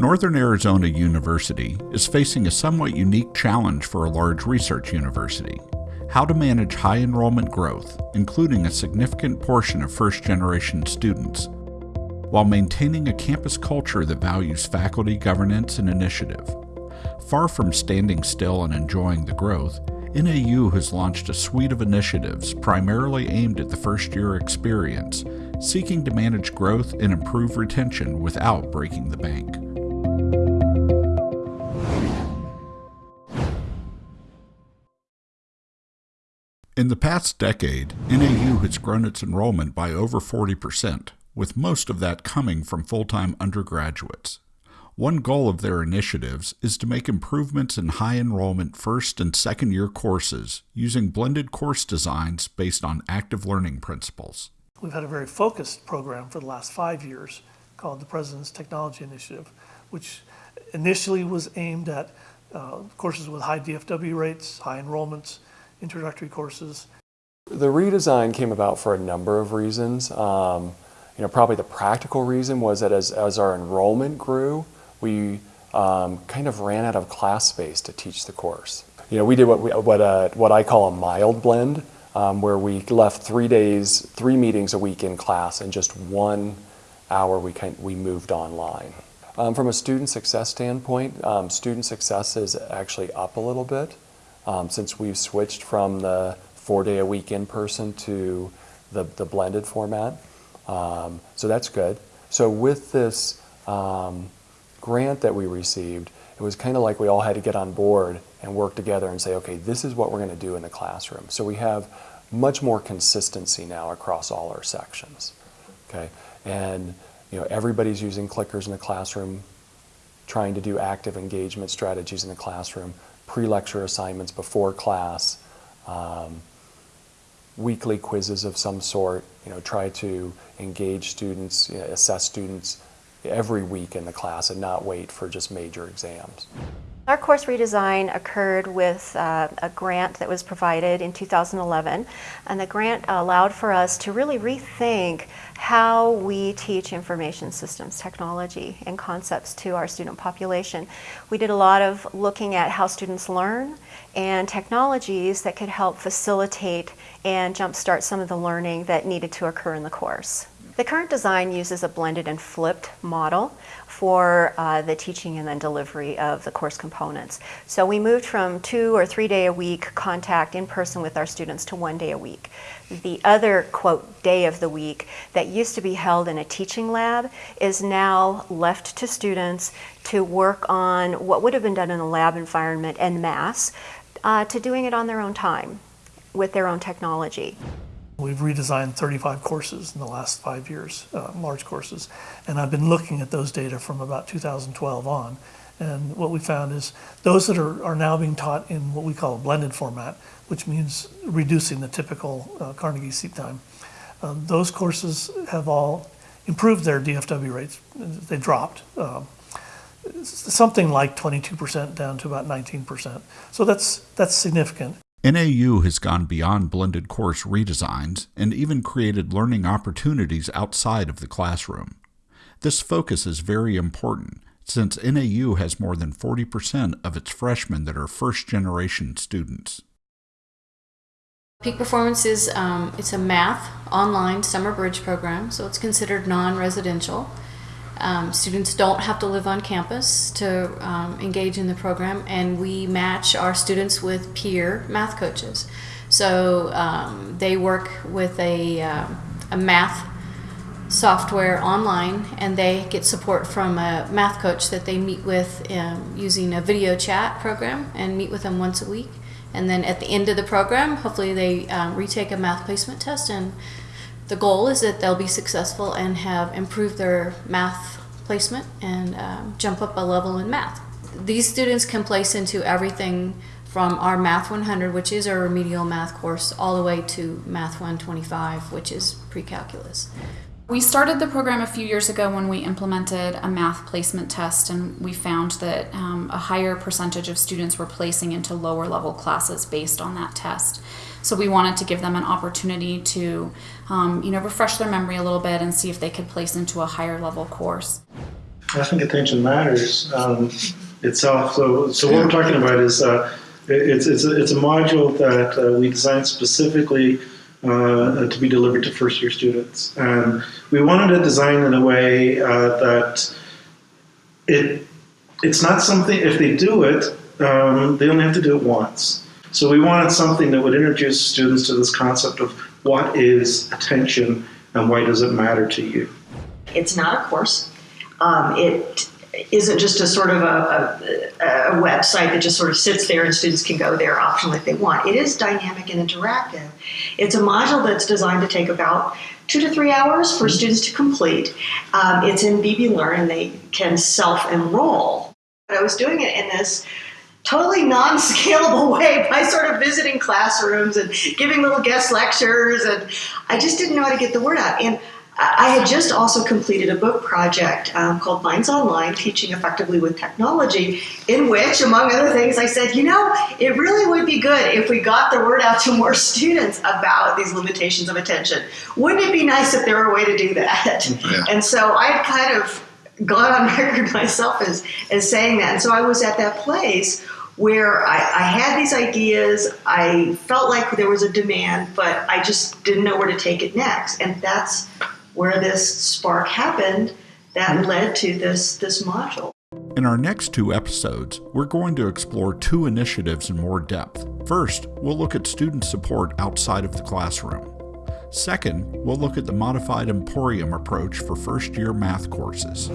Northern Arizona University is facing a somewhat unique challenge for a large research university how to manage high enrollment growth, including a significant portion of first generation students, while maintaining a campus culture that values faculty governance and initiative. Far from standing still and enjoying the growth, NAU has launched a suite of initiatives primarily aimed at the first year experience, seeking to manage growth and improve retention without breaking the bank. In the past decade, NAU has grown its enrollment by over 40%, with most of that coming from full time undergraduates. One goal of their initiatives is to make improvements in high enrollment first and second year courses using blended course designs based on active learning principles. We've had a very focused program for the last five years called the President's Technology Initiative, which initially was aimed at uh, courses with high DFW rates, high enrollments, introductory courses? The redesign came about for a number of reasons. Um, you know, probably the practical reason was that as, as our enrollment grew, we um, kind of ran out of class space to teach the course. You know, we did what, we, what, uh, what I call a mild blend, um, where we left three days, three meetings a week in class, and just one hour we, kind, we moved online. Um, from a student success standpoint, um, student success is actually up a little bit um, since we've switched from the four day a week in person to the, the blended format. Um, so that's good. So with this um, grant that we received, it was kind of like we all had to get on board and work together and say, okay, this is what we're going to do in the classroom. So we have much more consistency now across all our sections. Okay, and you know everybody's using clickers in the classroom, trying to do active engagement strategies in the classroom pre-lecture assignments before class, um, weekly quizzes of some sort, you know, try to engage students, you know, assess students every week in the class and not wait for just major exams. Our course redesign occurred with uh, a grant that was provided in 2011, and the grant allowed for us to really rethink how we teach information systems technology and concepts to our student population. We did a lot of looking at how students learn and technologies that could help facilitate and jumpstart some of the learning that needed to occur in the course. The current design uses a blended and flipped model for uh, the teaching and then delivery of the course components. So we moved from two or three day a week contact in person with our students to one day a week. The other, quote, day of the week that used to be held in a teaching lab is now left to students to work on what would have been done in a lab environment en masse uh, to doing it on their own time with their own technology. We've redesigned 35 courses in the last five years, uh, large courses, and I've been looking at those data from about 2012 on. And what we found is those that are, are now being taught in what we call a blended format, which means reducing the typical uh, Carnegie seat time, uh, those courses have all improved their DFW rates. They dropped. Um, something like 22% down to about 19%. So that's, that's significant. NAU has gone beyond blended course redesigns and even created learning opportunities outside of the classroom. This focus is very important since NAU has more than 40% of its freshmen that are first generation students. Peak Performance is um, it's a math online summer bridge program, so it's considered non-residential. Um, students don't have to live on campus to um, engage in the program, and we match our students with peer math coaches. So um, they work with a, uh, a math software online, and they get support from a math coach that they meet with um, using a video chat program and meet with them once a week. And then at the end of the program, hopefully they um, retake a math placement test and the goal is that they'll be successful and have improved their math placement and um, jump up a level in math. These students can place into everything from our Math 100, which is our remedial math course, all the way to Math 125, which is pre-calculus. We started the program a few years ago when we implemented a math placement test, and we found that um, a higher percentage of students were placing into lower level classes based on that test. So we wanted to give them an opportunity to, um, you know, refresh their memory a little bit and see if they could place into a higher level course. I think attention matters um, itself. So, so what we're talking about is uh, it's it's a, it's a module that uh, we designed specifically uh, to be delivered to first year students, and we wanted to design in a way uh, that it it's not something if they do it, um, they only have to do it once. So we wanted something that would introduce students to this concept of what is attention and why does it matter to you. It's not a course. Um, it isn't just a sort of a, a, a, website that just sort of sits there and students can go there optionally if they want. It is dynamic and interactive. It's a module that's designed to take about two to three hours for students to complete. Um, it's in BB Learn and they can self enroll. But I was doing it in this totally non-scalable way by sort of visiting classrooms and giving little guest lectures and I just didn't know how to get the word out. And I had just also completed a book project um, called Minds Online Teaching Effectively with Technology, in which, among other things, I said, you know, it really would be good if we got the word out to more students about these limitations of attention. Wouldn't it be nice if there were a way to do that? Yeah. And so I kind of got on record myself as, as saying that. And so I was at that place where I, I, had these ideas, I felt like there was a demand, but I just didn't know where to take it next. And that's where this spark happened that led to this, this module. In our next two episodes, we're going to explore two initiatives in more depth. First, we'll look at student support outside of the classroom. Second, we'll look at the modified Emporium approach for first year math courses.